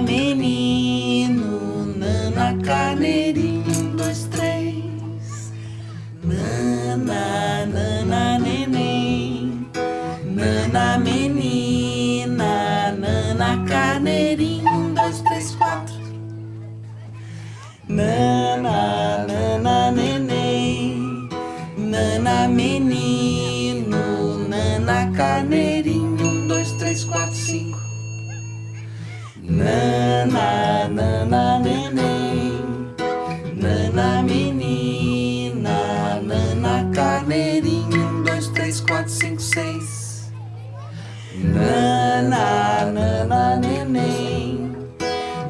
menino, nana carneirinho, um, dois, três. Nana, nana neném, nana menina, nana carneirinho, Nana, nana, neném, nana, menina, nana, carneirinho, um, dois, três, quatro, cinco, seis. Nana, nana, neném,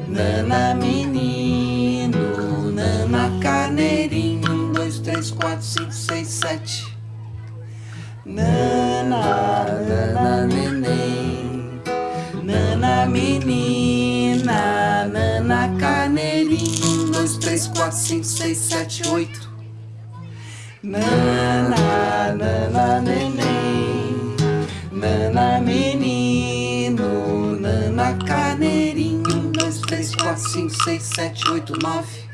nana, menino, nana, carneirinho, um, dois, três, quatro, cinco, seis, sete. Nana, nana, neném, nana, menina, nana, carneirinho, um, dois, três, quatro, cinco, seis, sete, oito. Nana, nana, neném, nana, menino, nana, carneirinho, um, dois, três, quatro, cinco, seis, sete, oito, nove.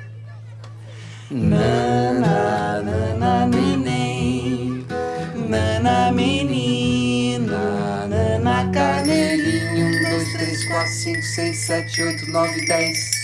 Nana, nana, neném, 4, 5, 6, 7, 8, 9, 10.